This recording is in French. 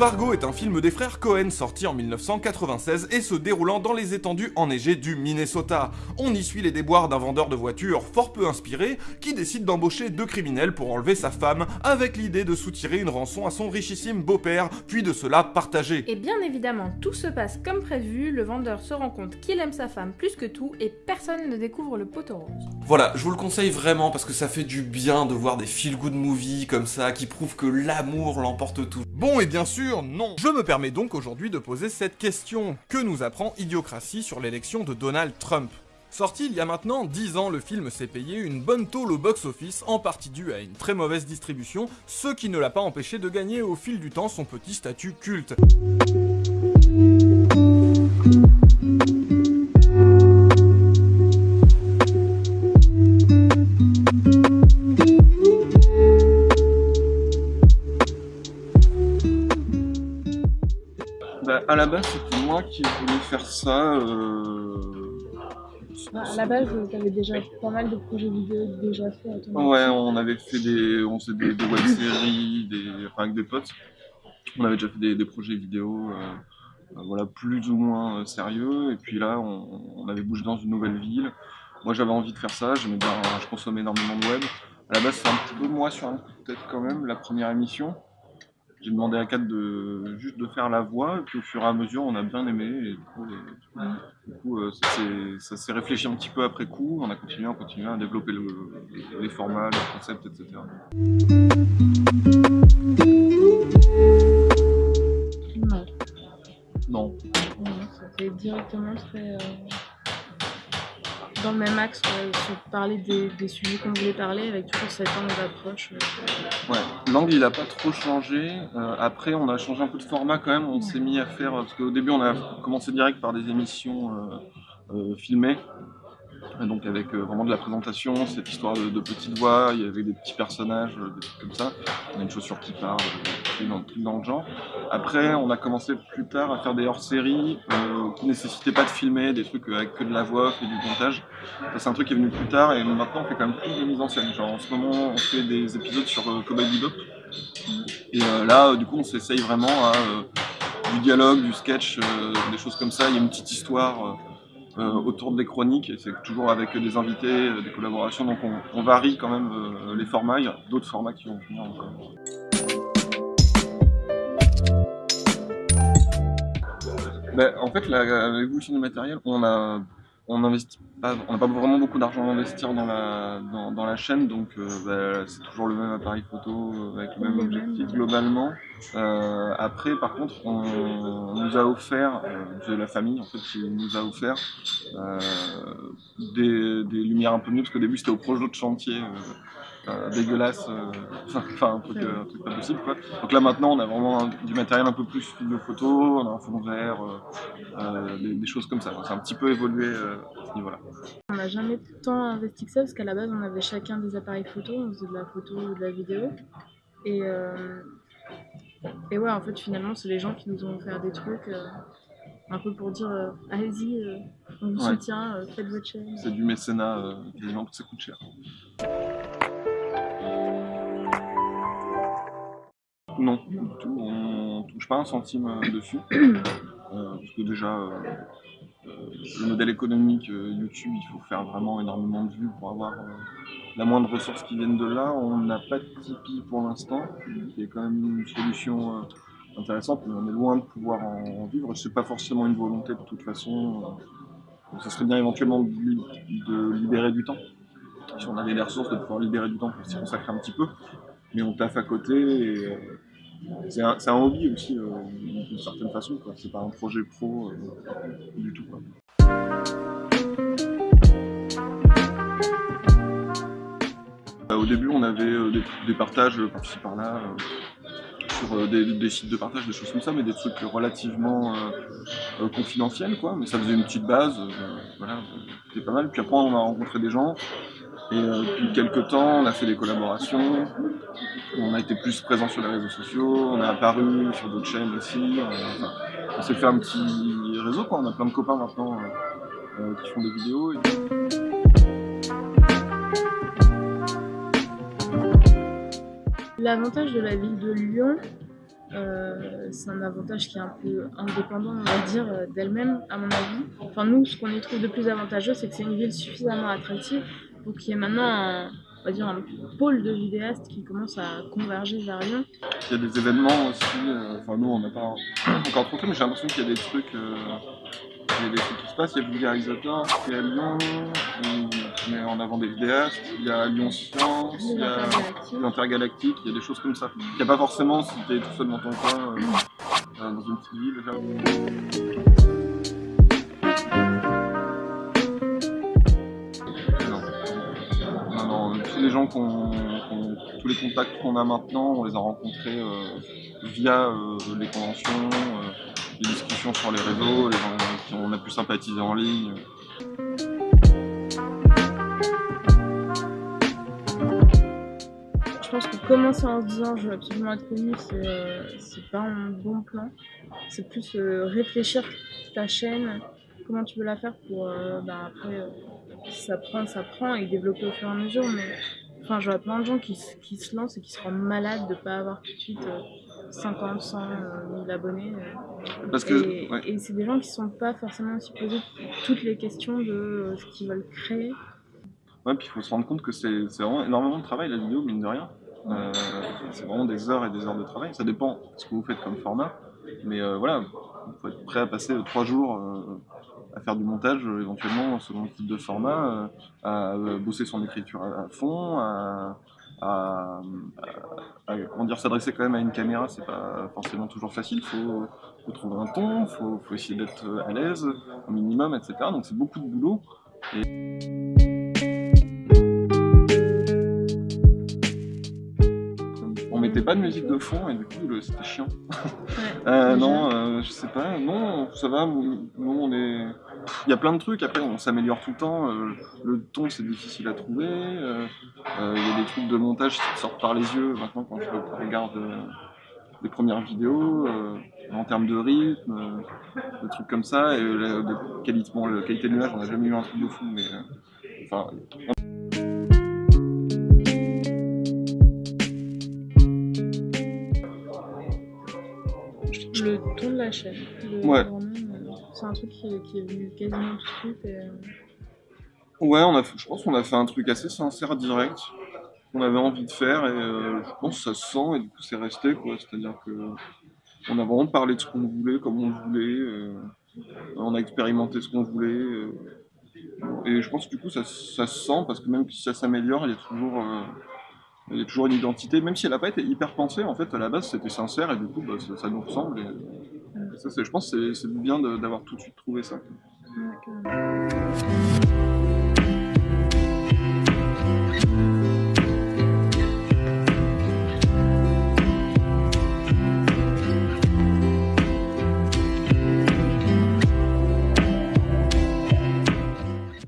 Fargo est un film des frères Cohen sorti en 1996 et se déroulant dans les étendues enneigées du Minnesota. On y suit les déboires d'un vendeur de voitures fort peu inspiré qui décide d'embaucher deux criminels pour enlever sa femme avec l'idée de soutirer une rançon à son richissime beau-père puis de cela partager. Et bien évidemment, tout se passe comme prévu, le vendeur se rend compte qu'il aime sa femme plus que tout et personne ne découvre le poteau rose. Voilà, je vous le conseille vraiment parce que ça fait du bien de voir des feel-good movies comme ça qui prouvent que l'amour l'emporte tout. Bon et bien sûr, non. Je me permets donc aujourd'hui de poser cette question. Que nous apprend Idiocratie sur l'élection de Donald Trump? Sorti il y a maintenant 10 ans, le film s'est payé une bonne tôle au box-office, en partie due à une très mauvaise distribution, ce qui ne l'a pas empêché de gagner au fil du temps son petit statut culte. Moi qui voulais faire ça. Euh... Bah, à la base, tu avais déjà pas mal de projets vidéo déjà faits Ouais, on avait fait des, on faisait des, des web-séries, des, enfin, avec des potes. On avait déjà fait des, des projets vidéo, euh, euh, voilà, plus ou moins euh, sérieux. Et puis là, on, on, avait bougé dans une nouvelle ville. Moi, j'avais envie de faire ça. Bien, je consommais énormément de web. À la base, c'est un petit peu moi sur un coup de tête quand même, la première émission. J'ai demandé à Kat de juste de faire la voix, et puis au fur et à mesure, on a bien aimé. Et du coup, et, du coup euh, ça s'est réfléchi un petit peu après coup. On a continué, on continue à développer le, les formats, le concept, etc. Non. Non. Directement très. Euh, dans le même axe, sur parler des, des sujets qu'on voulait parler, avec toujours cette angle d'approche. Ouais, l'angle il a pas trop changé. Euh, après, on a changé un peu de format quand même. On s'est mis à faire. Parce qu'au début, on a commencé direct par des émissions euh, euh filmées. Donc avec euh, vraiment de la présentation, cette histoire de, de petites voix, il y avait des petits personnages, euh, des trucs comme ça. On a une chaussure qui parle, tout dans, dans le genre. Après, on a commencé plus tard à faire des hors-séries euh, qui nécessitaient pas de filmer, des trucs avec que de la voix et du montage. C'est un truc qui est venu plus tard et maintenant on fait quand même plus de mise en scène. Genre en ce moment on fait des épisodes sur euh, Cowboy Bebop. Et euh, là du coup on s'essaye vraiment à euh, du dialogue, du sketch, euh, des choses comme ça. Il y a une petite histoire euh, autour des chroniques, et c'est toujours avec des invités, euh, des collaborations, donc on, varie quand même euh, les formats, il y a d'autres formats qui vont venir encore. Ben, en fait, vous, le matériel, on a on investit pas, on n'a pas vraiment beaucoup d'argent à investir dans la, dans, dans la chaîne, donc euh, bah, c'est toujours le même appareil photo euh, avec le même objectif globalement. Euh, après, par contre, on, on nous a offert, euh, c'est la famille en fait qui nous a offert euh, des, des lumières un peu mieux parce qu'au début c'était au projet de chantier. Euh, dégueulasse, euh, enfin un truc, euh, un truc pas possible quoi. Donc là maintenant on a vraiment un- du matériel un peu plus studio photo, on a un fond vert, des, des choses comme ça. C'est un petit peu évolué euh, à ce niveau-là. On n'a jamais tant investi que ça parce qu'à la base on avait chacun des appareils photo, on faisait de la photo ou de la vidéo. Et, euh, et ouais, en fait finalement c'est les gens qui nous ont offert des trucs euh, un peu pour dire euh, allez-y, on vous Ouais. soutient, faites votre chaîne. C'est du mécénat quasiment parce que ça coûte cher. Non, du tout. On touche pas un centime dessus. Parce que déjà, le modèle économique euh, YouTube, il faut faire vraiment énormément de vues pour avoir euh, la moindre ressource qui vienne de là. On n'a pas de Tipeee pour l'instant, qui est quand même une solution euh, intéressante, mais on est loin de pouvoir en, vivre. C'est pas forcément une volonté de toute façon. Euh, ça serait bien éventuellement de, li- de libérer du temps. Si on avait les ressources, de pouvoir libérer du temps pour s'y consacrer un petit peu. Mais on taffe à côté et euh, c'est un, hobby aussi, euh, d'une certaine façon. C'est pas un projet pro euh, du tout. Euh, Au début, on avait euh, des, partages par-ci par-là sur des, sites de partage, des choses comme ça, mais des trucs relativement confidentiels, quoi. Mais ça faisait une petite base, voilà, c'était pas mal. Puis après, on a rencontré des gens, et euh, depuis quelques temps, on a fait des collaborations, on a été plus présent sur les réseaux sociaux, on a apparu sur d'autres chaînes aussi. euh, on s'est fait un petit réseau, quoi. On a plein de copains maintenant euh, qui font des vidéos. L'avantage de la ville de Lyon, c'est un avantage qui est un peu indépendant, on va dire, d'elle-même, à mon avis. Enfin, nous, ce qu'on y trouve de plus avantageux, c'est que c'est une ville suffisamment attractive qu'il y ait maintenant un, on va dire, un pôle de vidéastes qui commence à converger vers Lyon. Il y a des événements aussi, euh, enfin nous on n'a pas encore trop fait, mais j'ai l'impression qu'il y a des trucs, euh, il y a des trucs qui se passent, il y a Vulgarisateur qui est à Lyon, qui met en avant des vidéastes, il y a Lyon Science, il y a l'Intergalactique, il y a des choses comme ça. Il n'y a pas forcément si tu es tout seul dans ton coin, euh, dans une petite ville. Déjà. Tous les gens qu'on, tous les contacts qu'on a maintenant, on les a rencontrés euh, via euh, les conventions, euh, les discussions sur les réseaux, les gens qui on a pu sympathiser en ligne. Je pense que commencer en se disant je veux absolument être connu, c'est pas un bon plan. C'est plus réfléchir ta chaîne, comment tu veux la faire pour bah, après, ça prend, ça prend et développer au fur et à mesure. Mais enfin, je vois plein de gens qui, se- qui se lancent et qui se rendent malades de pas avoir tout de suite euh, 50, 100 euh, 1000 abonnés. euh. Parce que, et ouais. et c'est des gens qui sont pas forcément aussi posés toutes les questions de euh, ce qu'ils veulent créer. Ouais, puis il faut se rendre compte que c'est vraiment énormément de travail la vidéo, mine de rien. Euh, c'est vraiment des heures et des heures de travail. Ça dépend de ce que vous faites comme format. Mais euh, voilà, il faut être prêt à passer trois jours à faire du montage, euh, éventuellement, selon le type de format, euh, à euh, bosser son écriture à, fond, à, à- comment dire, s'adresser quand même à une caméra, c'est pas forcément toujours facile. Il faut, faut trouver un ton, faut, faut essayer d'être à l'aise, au minimum, etc. Donc c'est beaucoup de boulot. Pas de musique de fond et du coup c'était chiant. Euh, non, euh, je sais pas, non, ça va, nous on est... Il y a plein de trucs, après on s'améliore tout le temps, euh, le ton c'est difficile à trouver, il y a des trucs de montage qui sortent par les yeux maintenant quand je regarde les premières vidéos, en termes de rythme, des trucs comme ça, et la, de qualité, bon, la qualité de l'image on n'a jamais eu un truc de fou, mais... enfin, Le la chaîne. Le- Ouais. euh, c'est un truc qui, est- qui est venu quasiment tout de suite. Et, euh, Ouais, on a, fait- je pense qu'on a fait un truc assez sincère, direct, qu'on avait envie de faire, et euh, je pense que ça se sent, et du coup c'est resté, quoi. C'est-à-dire que on a vraiment parlé de ce qu'on voulait, comme on voulait, euh, on a expérimenté ce qu'on voulait, euh, et je pense que du coup ça, ça se sent, parce que même si ça s'améliore, il y a toujours... il y a toujours une identité, même si elle n'a pas été hyper pensée, en fait, à la base, c'était sincère, et du coup, bah, ça, ça nous ressemble. Et ça, je pense que c'est bien d'avoir tout de suite trouvé ça.